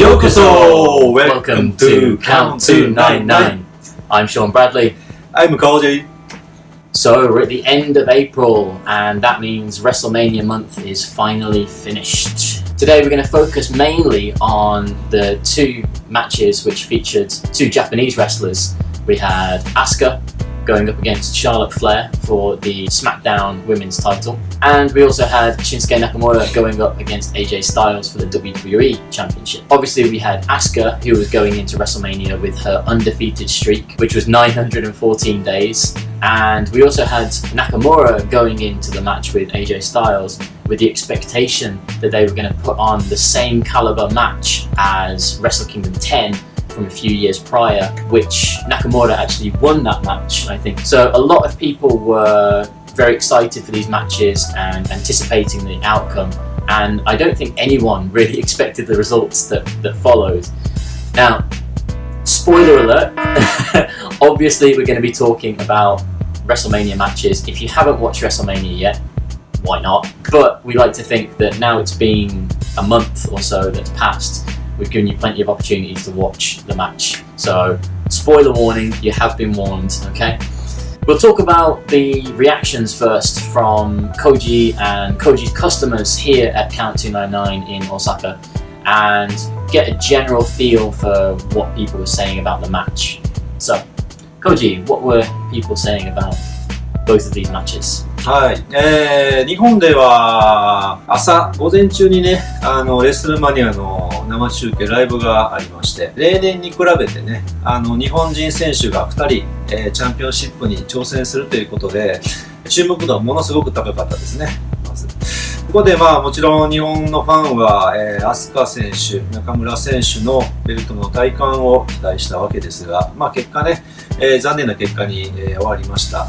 Yokoso! Welcome to Count 299. I'm Sean Bradley. I'm Koji. So we're at the end of April, and that means WrestleMania month is finally finished. Today we're going to focus mainly on the two matches which featured two Japanese wrestlers. We had Asuka going up against Charlotte Flair for the SmackDown Women's title. And we also had Shinsuke Nakamura going up against AJ Styles for the WWE Championship. Obviously, we had Asuka, who was going into WrestleMania with her undefeated streak, which was 914 days. And we also had Nakamura going into the match with AJ Styles with the expectation that they were going to put on the same caliber match as Wrestle Kingdom 10 from a few years prior, which Nakamura actually won that match, I think. So a lot of people were very excited for these matches and anticipating the outcome. And I don't think anyone really expected the results that, that followed. Now, spoiler alert, obviously we're going to be talking about WrestleMania matches. If you haven't watched WrestleMania yet, why not? But we like to think that now it's been a month or so that's passed, we've given you plenty of opportunities to watch the match. So, spoiler warning, you have been warned, okay? We'll talk about the reactions first from Koji and Koji's customers here at Count 299 in Osaka and get a general feel for what people were saying about the match. So, Koji, what were people saying about both of these matches? はい。えー、日本では朝、午前中にね、あの、レスルマニアの 生中継、ライブがありまして、例年に比べてね、あの、日本人選手が2人、えー、チャンピオンシップに挑戦するということで、注目度はものすごく高かったですね。ここでまあもちろん日本のファンは、えー、飛鳥選手、中村選手のベルトの体感を期待したわけですが、まあ結果ね、えー、残念な結果に、えー、終わりました。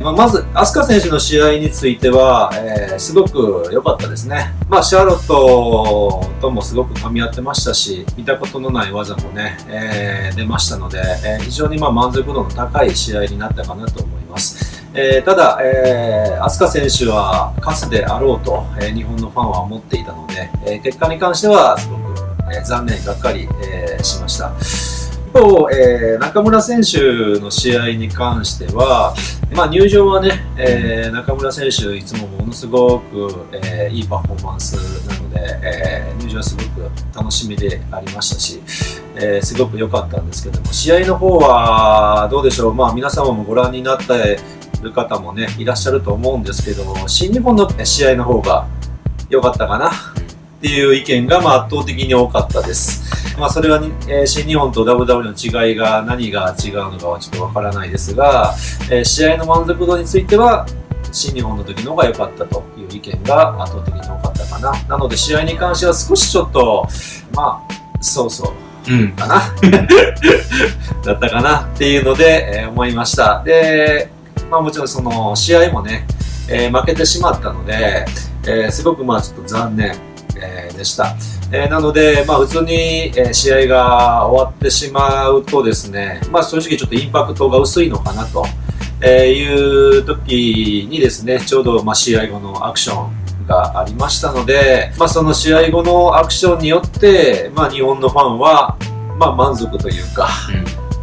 まあ、まず、飛鳥選手の試合については、えー、すごく良かったですね。まあ、シャーロットともすごく噛み合ってましたし、見たことのない技もね、えー、出ましたので、えー、非常にま満足度の高い試合になったかなと思います。えー、ただ、えー、飛鳥選手は勝つであろうと、え、日本のファンは思っていたので、え、結果に関してはすごく、え、残念がっかり、え、しました。一方、えー、中村選手の試合に関しては、まあ、入場はね、えー、中村選手、いつもものすごく、えー、いいパフォーマンスなので、えー、入場はすごく楽しみでありましたし、えー、すごく良かったんですけども、試合の方はどうでしょう、まあ、皆様もご覧になっている方もね、いらっしゃると思うんですけど、新日本の試合の方が良かったかな？っていう意見が、まあ、圧倒的に多かったです。まあ、それは、えー、新日本と WW の違いが何が違うのかはちょっとわからないですが、えー、試合の満足度については新日本の時の方が良かったという意見が圧倒的に多かったかな。なので試合に関しては少しちょっと、まあ、そうそう。うん、かな？だったかなっていうので、えー、思いました。で、まあもちろんその試合もね、えー、負けてしまったので、えー、すごくまあちょっと残念、えー、でした。えー、なので、まあ、普通に、え試合が終わってしまうとですね、まあ、正直ちょっとインパクトが薄いのかなと、えいう時にですね、ちょうど、まあ、試合後のアクションがありましたので、まあ、その試合後のアクションによって、まあ、日本のファンは、まあ、満足というか、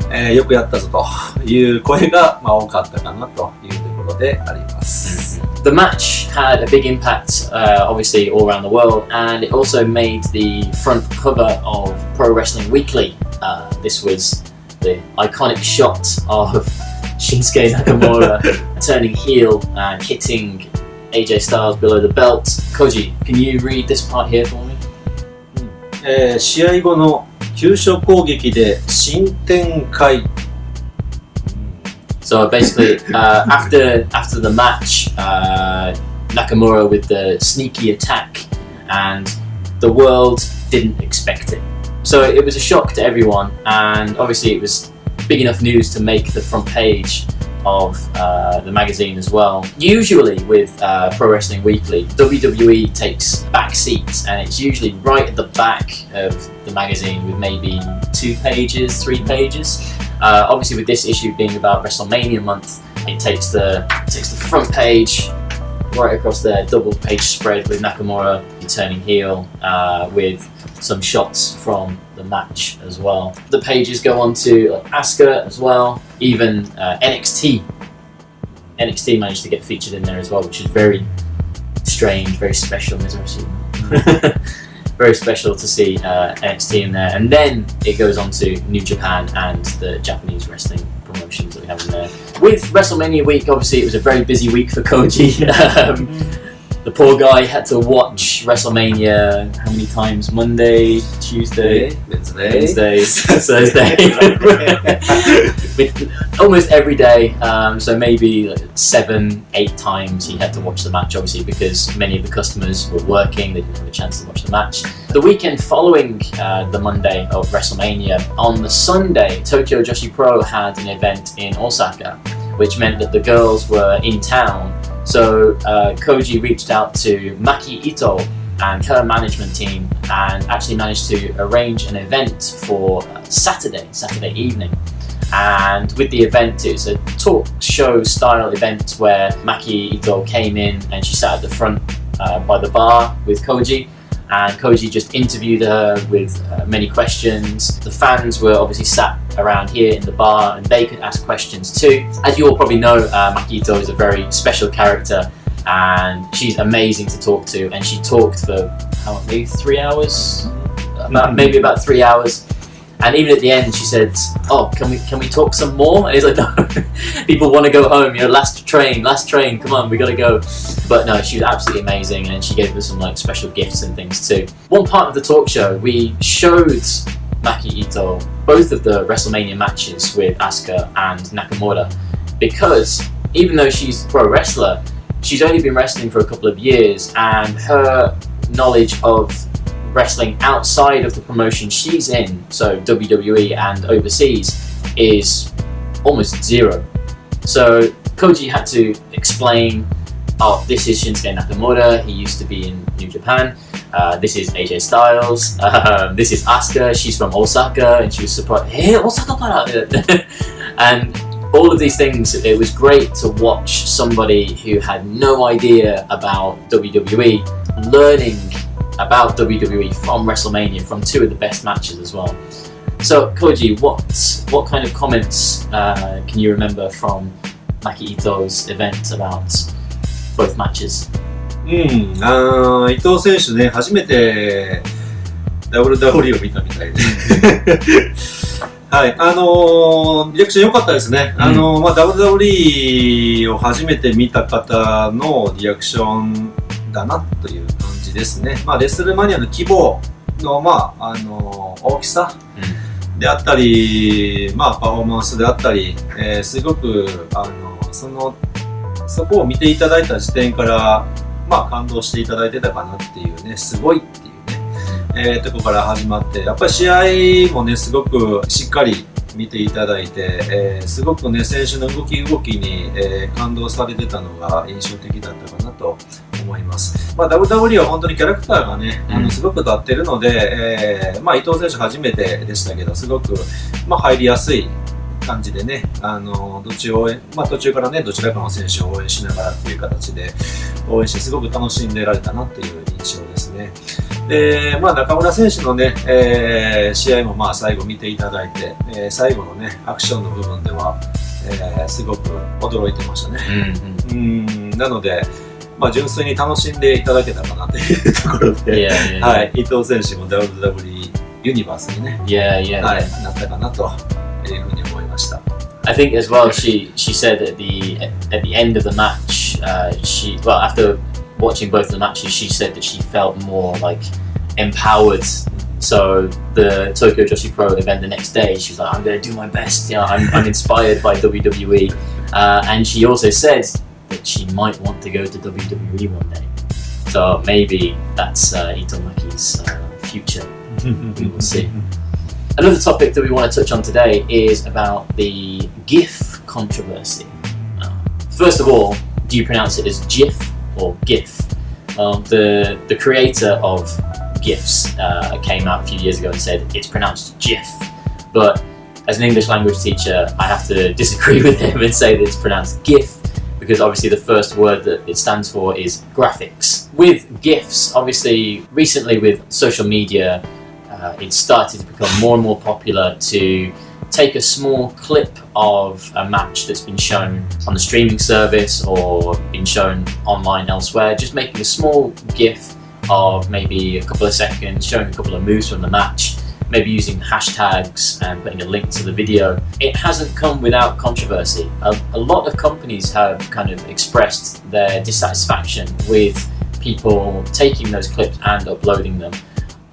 うん、えー、よくやったぞという声が、まあ、多かったかなというところであります。The match had a big impact, uh, obviously, all around the world, and it also made the front cover of Pro Wrestling Weekly. Uh, this was the iconic shot of Shinsuke Nakamura turning heel and hitting AJ Styles below the belt. Koji, can you read this part here for me? えー、試合後の急所攻撃で新展開 so basically, uh, after after the match, uh, Nakamura with the sneaky attack, and the world didn't expect it. So it was a shock to everyone, and obviously it was big enough news to make the front page of uh, the magazine as well. Usually with uh, Pro Wrestling Weekly, WWE takes back seats and it's usually right at the back of the magazine with maybe two pages, three pages. Uh, obviously, with this issue being about WrestleMania month, it takes the it takes the front page right across there, double page spread with Nakamura turning heel, uh, with some shots from the match as well. The pages go on to like, Asuka as well, even uh, NXT. NXT managed to get featured in there as well, which is very strange, very special. very special to see uh, NXT in there, and then it goes on to New Japan and the Japanese wrestling promotions that we have in there. With WrestleMania week, obviously, it was a very busy week for Koji. um, the poor guy had to watch WrestleMania how many times? Monday, Tuesday, Wednesday. Wednesday, Thursday. Almost every day. Um, so maybe seven, eight times he had to watch the match, obviously, because many of the customers were working, they didn't have a chance to watch the match. The weekend following uh, the Monday of WrestleMania, on the Sunday, Tokyo Joshi Pro had an event in Osaka, which meant that the girls were in town. So uh, Koji reached out to Maki Ito and her management team and actually managed to arrange an event for Saturday, Saturday evening. And with the event, it was a talk show style event where Maki Ito came in and she sat at the front uh, by the bar with Koji. And Koji just interviewed her with uh, many questions. The fans were obviously sat around here in the bar and they could ask questions too. As you all probably know, uh, Maki Ito is a very special character and she's amazing to talk to. And she talked for how maybe three hours, about, maybe about three hours. And even at the end, she said, "Oh, can we can we talk some more?" And he's like, "No, people want to go home. You know, last train, last train. Come on, we gotta go." But no, she was absolutely amazing, and she gave us some like special gifts and things too. One part of the talk show, we showed Maki Ito both of the WrestleMania matches with Asuka and Nakamura, because even though she's a pro wrestler, she's only been wrestling for a couple of years, and her knowledge of wrestling outside of the promotion she's in, so WWE and overseas, is almost zero. So Koji had to explain, oh, this is Shinsuke Nakamura, he used to be in New Japan. Uh, this is AJ Styles. Uh, this is Asuka. She's from Osaka, and she was surprised. Hey, Osaka and all of these things. It was great to watch somebody who had no idea about WWE learning about WWE from WrestleMania, from two of the best matches as well. So, Koji, what what kind of comments uh, can you remember from Maki Ito's event about both matches? うん、あー伊藤選手ね、初めて WWE を見たみたいで。はい、あのーリアクション良かったですね。あのーまあ、WWE を初めて見た方のリアクションだなという感じですね。まあ、レスルマニアの規模の、まあ、あのー大きさであったり、まあ、パフォーマンスであったり、えーすごく、あのその、そこを見ていただいた時点から、まあ、感動していただいてたかなっていうね、すごいっていうね、えーとこから始まって、やっぱり試合もね、すごくしっかり見ていただいて、えーすごくね、選手の動き動きに、えー感動されてたのが印象的だったかなと思います。まあ、WWE は本当にキャラクターがね、あうんのすごく立ってるので、えーまあ、伊藤選手初めてでしたけど、すごく、まあ、入りやすい感じでね、あのどっちを応援、まあ、途中からね、どちらかの選手を応援しながらっていう形で応援して、すごく楽しんでられたなっていう印象ですね。で、まあ、中村選手のね、えー試合もまあ最後見ていただいて、えー最後のね、アクションの部分では、えーすごく驚いてましたね。うん、なので、まあ、純粋に楽しんでいただけたかなというところで、 Yeah, yeah, はい、伊藤選手も WWE ユニバースにね、 yeah, yeah. はい yeah.、なったかなというふうに思いました。 I think as well. She she said at the at the end of the match, uh, she well after watching both the matches, she said that she felt more like empowered. So the Tokyo Joshi Pro event the next day, she was like, "I'm going to do my best. You know, I'm, I'm inspired by WWE." Uh, and she also said that she might want to go to WWE one day. So maybe that's uh, Itomaki's uh, future. We will see. Another topic that we want to touch on today is about the GIF controversy. Uh, first of all, do you pronounce it as GIF or GIF? The the creator of GIFs uh, came out a few years ago and said it's pronounced GIF, but as an English language teacher, I have to disagree with him and say that it's pronounced GIF because obviously the first word that it stands for is graphics. With GIFs, obviously, recently with social media, uh, it started to become more and more popular to take a small clip of a match that's been shown on the streaming service or been shown online elsewhere, just making a small GIF of maybe a couple of seconds, showing a couple of moves from the match, maybe using hashtags and putting a link to the video. It hasn't come without controversy. A, a lot of companies have kind of expressed their dissatisfaction with people taking those clips and uploading them.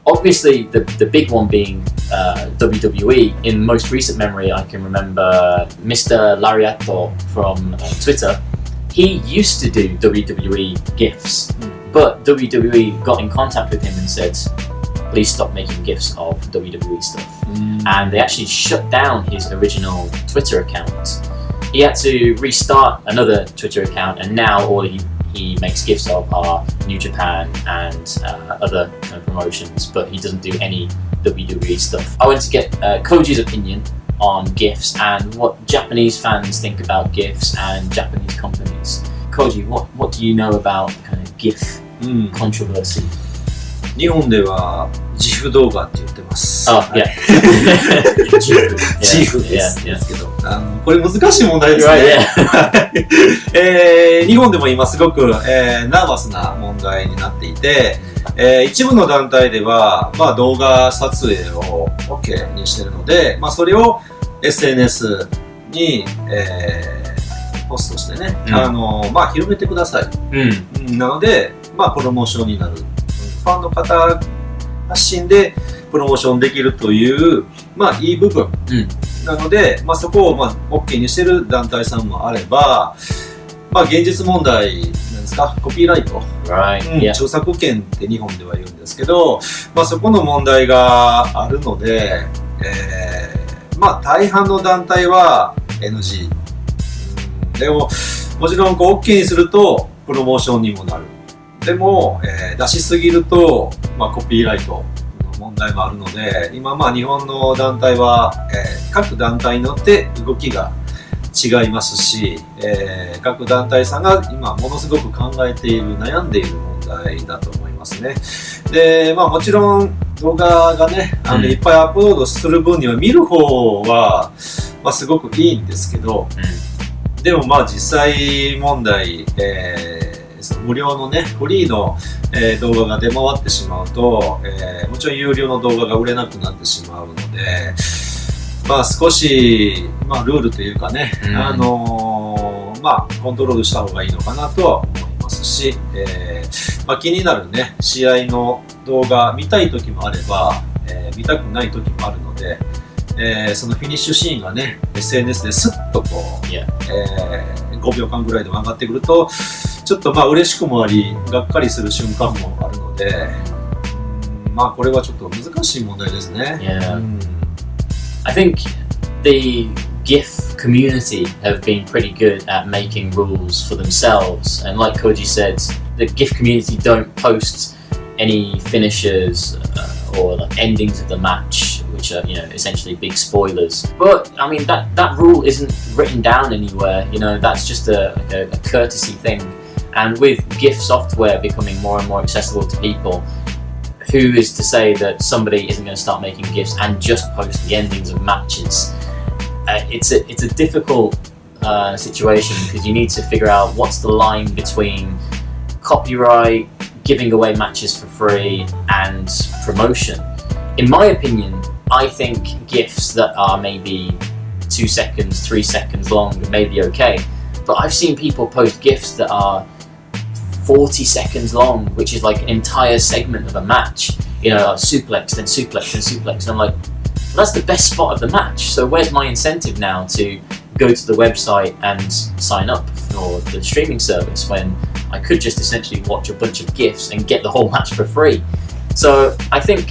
Obviously, the, the big one being uh, WWE. In most recent memory, I can remember Mr. Lariato from uh, Twitter. He used to do WWE GIFs, but WWE got in contact with him and said, please stop making GIFs of WWE stuff. And they actually shut down his original Twitter account. He had to restart another Twitter account, and now all he he makes gifs of are New Japan and uh, other kind of promotions, but he doesn't do any WWE stuff. I went to get uh, Koji's opinion on gifs and what Japanese fans think about gifs and Japanese companies. Koji, what, what do you know about kind of GIF うん、controversy? 日本では自負動画って言ってます。Oh, はい. Jifu. 自負ですで.すけど、あのこれ難しい問題ですね。えー日本でも今すごく、えーナーバスな問題になっていて、えー一部の団体では、まあ、動画撮影を OK にしてるので、まあ、それを SNS に、えーポストしてね、うんあのまあ、広めてください。Mm. うんなので、まあ、プロモーションになる。うんファンの方発信でプロモーションできるという、まあ、いい部分。うんなので、まあ、そこを、まあ、OK にしてる団体さんもあれば、まあ、現実問題なんですか、コピーライト。Right. うん.著作権って日本では言うんですけど、まあ、そこの問題があるので、えーまあ、大半の団体は NG。うんでも、もちろんこう OK にするとプロモーションにもなる。でも、えー出しすぎると、まあ、コピーライトの問題もあるので、今まあ日本の団体は、えー各団体によって動きが違いますし、えー各団体さんが今ものすごく考えている悩んでいる問題だと思いますねでまあもちろん動画がねあの、うんいっぱいアップロードする分には見る方は、まあ、すごくいいんですけど Mm. でもまあ実際問題、えー無料のねフリーの、えー動画が出回ってしまうと、えーもちろん有料の動画が売れなくなってしまうのでまあ少し、まあ、ルールというかね、うんあのーまあコントロールした方がいいのかなとは思いますし、えーまあ、気になるね試合の動画見たい時もあれば、えー見たくない時もあるので、えーそのフィニッシュシーンがね SNS ですっとこう Yeah. えー5秒間ぐらいでも上がってくるとちょっとまあ嬉しくもありがっかりする瞬間もあるのでうんまあこれはちょっと難しい問題ですね。 Yeah. うん I think the GIF community have been pretty good at making rules for themselves. And like Koji said, the GIF community don't post any finishers uh, or like endings of the match, which are you know essentially big spoilers. But I mean that that rule isn't written down anywhere. You know that's just a, like a, a courtesy thing. And with GIF software becoming more and more accessible to people, who is to say that somebody isn't going to start making gifs and just post the endings of matches? Uh, it's a it's a difficult uh, situation because you need to figure out what's the line between copyright, giving away matches for free, and promotion. In my opinion, I think gifs that are maybe two seconds, three seconds long may be okay, but I've seen people post gifs that are 40 seconds long, which is like an entire segment of a match. You know, like suplex, then suplex, then suplex. And I'm like, well, that's the best spot of the match. So where's my incentive now to go to the website and sign up for the streaming service when I could just essentially watch a bunch of GIFs and get the whole match for free? So I think,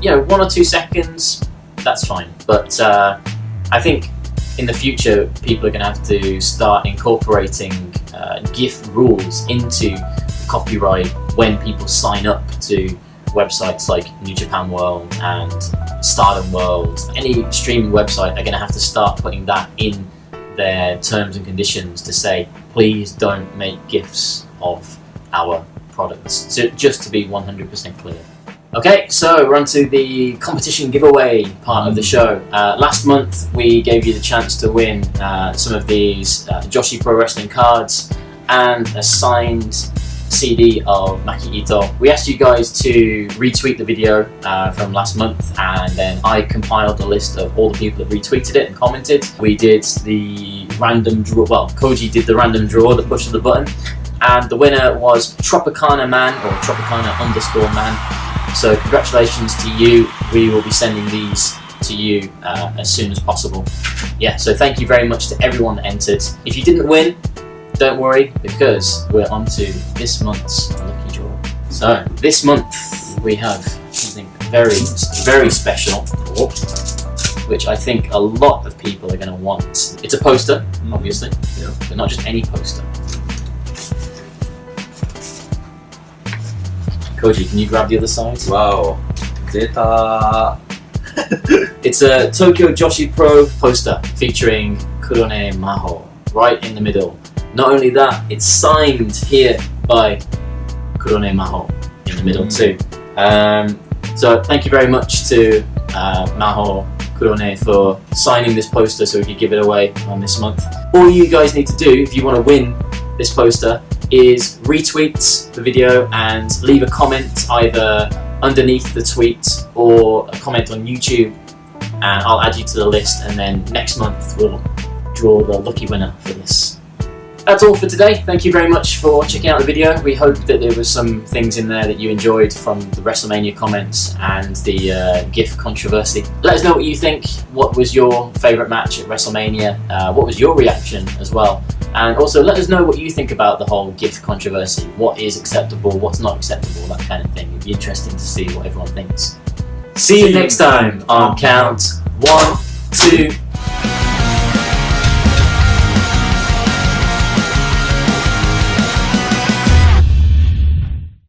you know, one or two seconds, that's fine. But uh, I think in the future, people are going to have to start incorporating uh, GIF rules into copyright when people sign up to websites like New Japan World and Stardom World. Any streaming website are going to have to start putting that in their terms and conditions to say, please don't make GIFs of our products. So just to be 100% clear. Okay, so we're on to the competition giveaway part of the show. Uh, last month we gave you the chance to win uh, some of these uh, Joshi Pro Wrestling cards and a signed CD of Maki Ito. We asked you guys to retweet the video uh, from last month and then I compiled a list of all the people that retweeted it and commented. We did the random draw, well, Koji did the random draw, the push of the button, and the winner was Tropicana Man or Tropicana underscore man. So congratulations to you. We will be sending these to you uh, as soon as possible. Yeah, so thank you very much to everyone that entered. If you didn't win, don't worry because we're on to this month's lucky draw. So this month we have something very, very special, which I think a lot of people are going to want. It's a poster, obviously, Yeah. but not just any poster. Koji, can you grab the other side? Wow. Data. it's a Tokyo Joshi Pro poster featuring Kurone Maho right in the middle. Not only that, it's signed here by Kurone Maho in the middle too. Um, so thank you very much to uh, Maho Kurone for signing this poster so we could give it away on this month. All you guys need to do if you want to win this poster is retweet the video and leave a comment either underneath the tweet or a comment on YouTube and I'll add you to the list and then next month we'll draw the lucky winner for this. That's all for today. Thank you very much for checking out the video. We hope that there was some things in there that you enjoyed from the WrestleMania comments and the uh, GIF controversy. Let us know what you think. What was your favourite match at WrestleMania? Uh, what was your reaction as well? And also let us know what you think about the whole GIF controversy. What is acceptable? What's not acceptable? That kind of thing. It'd be interesting to see what everyone thinks. See you next time on count one, two,